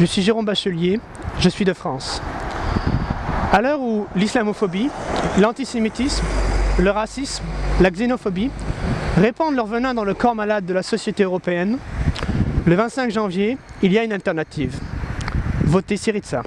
je suis Jérôme Bachelier, je suis de France. À l'heure où l'islamophobie, l'antisémitisme, le racisme, la xénophobie répandent leur venin dans le corps malade de la société européenne, le 25 janvier, il y a une alternative. Votez Syriza.